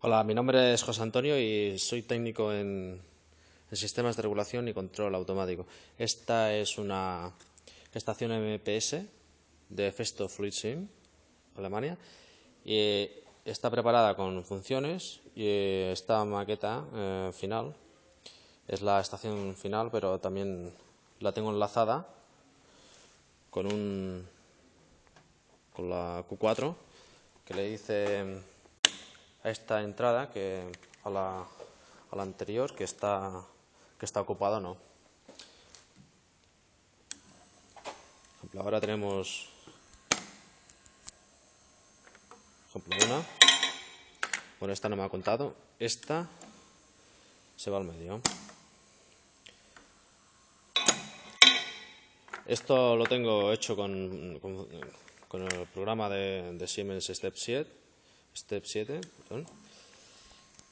Hola, mi nombre es José Antonio y soy técnico en, sistemas de regulación y control automático. Esta es una estación MPS de Festo Fluid Sim, Alemania, y está preparada con funciones y esta maqueta eh, final es la estación final, pero también la tengo enlazada con un con la Q4 que le hice esta entrada que a la, anterior que está que está ocupada no. ahora tenemos ejemplo una. Bueno, esta no me ha contado. Esta se va al medio. Esto lo tengo hecho con, con, el programa de, de, Siemens Step 7, Step 7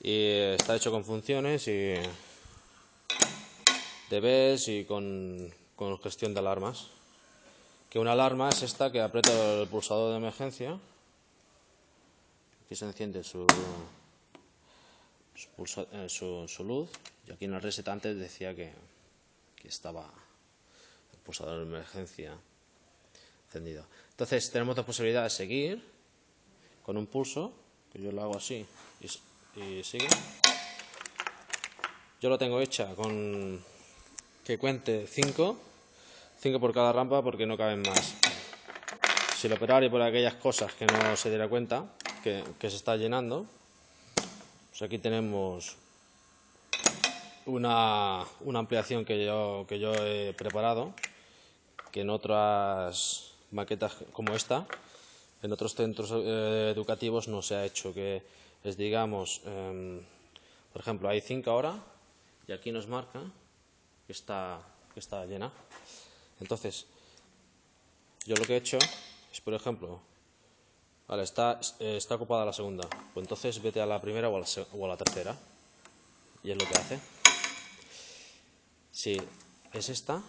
y está hecho con funciones y DBs y con, con gestión de alarmas. Que una alarma es esta que aprieto el pulsador de emergencia aquí se enciende su, eh, su, su, luz y aquí en el reset antes decía que, que estaba pulsador de emergencia encendido. Entonces tenemos dos posibilidades, seguir con un pulso, que yo lo hago así y, sigue. Yo lo tengo hecha con que cuente 5, 5 por cada rampa porque no caben más. Si el operario por aquellas cosas que no se diera cuenta que, que se está llenando, pues aquí tenemos una, una ampliación que yo, que yo he preparado que en otras maquetas como esta, en otros centros eh, educativos no se ha hecho, que es, digamos, em, por ejemplo, hay 5 ahora y aquí nos marca que está, que está llena. Entonces, yo lo que he hecho es, por ejemplo, vale, está, eh, está ocupada la segunda, pues entonces vete a la primera o a la, o a la tercera. Y es lo que hace. Si es esta,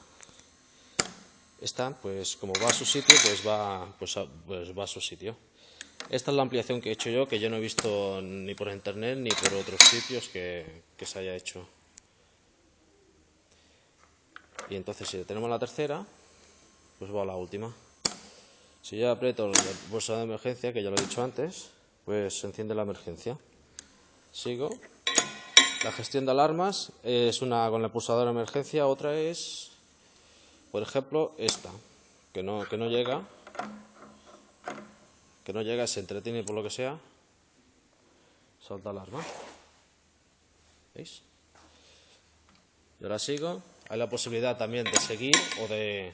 esta, pues como va a su sitio, pues va, pues, pues va a su sitio. Esta es la ampliación que he hecho yo, que yo no he visto ni por internet ni por otros sitios que, se haya hecho. Y entonces si tenemos la tercera, pues va a la última. Si yo aprieto el bolsa de emergencia, que ya lo he dicho antes, pues se enciende la emergencia. Sigo. La gestión de alarmas es una con el pulsador de emergencia, otra es por ejemplo, esta, que no, que no llega, que no llega, se entretiene por lo que sea, salta alarma. ¿Veis? Y ahora sigo. Hay la posibilidad también de seguir o de,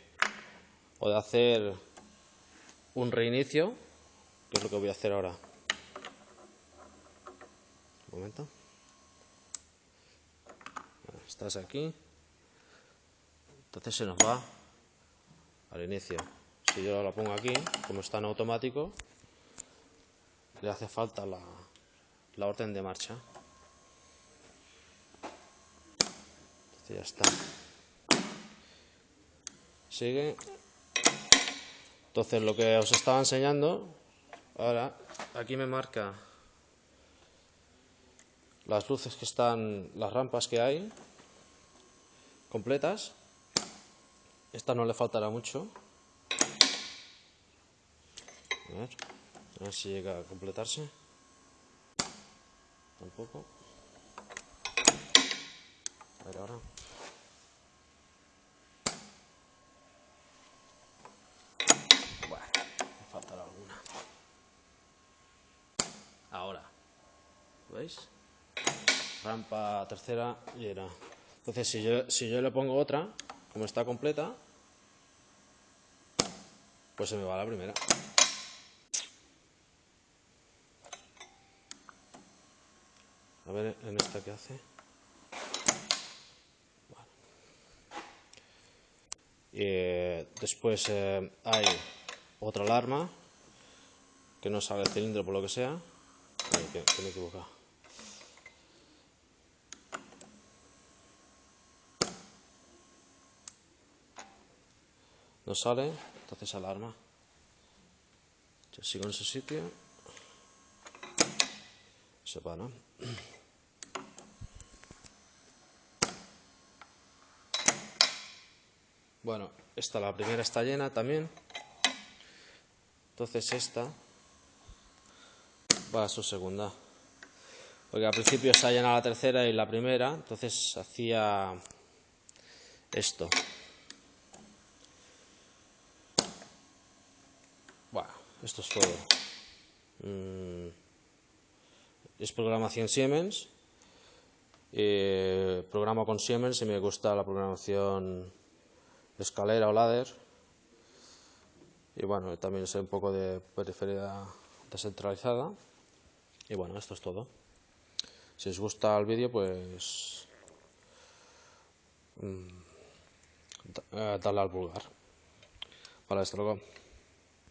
o de hacer un reinicio, que es lo que voy a hacer ahora. Un momento. Estás aquí. Entonces se nos va al inicio. Si yo la pongo aquí, como está en automático, le hace falta la, la orden de marcha. Entonces ya está. Sigue. Entonces lo que os estaba enseñando, ahora aquí me marca las luces que están, las rampas que hay completas esta no le faltará mucho. A ver, a ver si llega a completarse. Tampoco. A ver ahora. Bueno, me faltará alguna. Ahora. ¿Veis? Rampa tercera y era. Entonces, si yo, si yo le pongo otra, como está completa, pues se me va la primera. A ver en esta que hace. Y eh, después eh, hay otra alarma que no sale el cilindro por lo que sea. que, que me he equivocado. No sale, entonces alarma. Yo sigo en su sitio. sepa, ¿no? Bueno, esta, la primera está llena también. Entonces esta va a su segunda. Porque al principio se ha llenado la tercera y la primera, entonces hacía esto. Bueno, esto es todo. Mm, es programación Siemens. Eh, programo con Siemens y me gusta la programación escalera o ladder. Y bueno, también sé un poco de periferia descentralizada. Y bueno, esto es todo. Si os gusta el vídeo, pues mm, eh, darle al pulgar. Vale, hasta luego.